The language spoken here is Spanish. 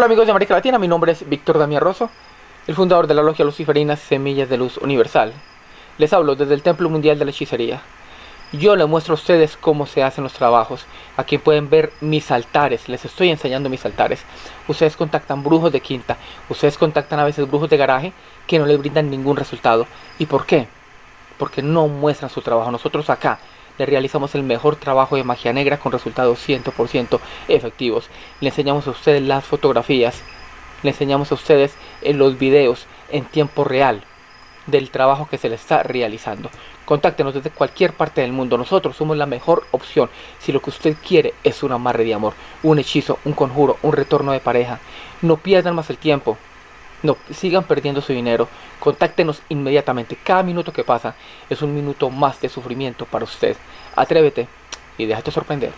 Hola amigos de América Latina, mi nombre es Víctor Damián Rosso, el fundador de la logia luciferina Semillas de Luz Universal. Les hablo desde el Templo Mundial de la Hechicería. Yo les muestro a ustedes cómo se hacen los trabajos. Aquí pueden ver mis altares, les estoy enseñando mis altares. Ustedes contactan brujos de quinta, ustedes contactan a veces brujos de garaje que no les brindan ningún resultado. ¿Y por qué? Porque no muestran su trabajo. Nosotros acá le realizamos el mejor trabajo de magia negra con resultados 100% efectivos. Le enseñamos a ustedes las fotografías, le enseñamos a ustedes en los videos en tiempo real del trabajo que se le está realizando. Contáctenos desde cualquier parte del mundo. Nosotros somos la mejor opción si lo que usted quiere es un amarre de amor, un hechizo, un conjuro, un retorno de pareja. No pierdan más el tiempo. No sigan perdiendo su dinero. Contáctenos inmediatamente. Cada minuto que pasa es un minuto más de sufrimiento para usted. Atrévete y déjate sorprender.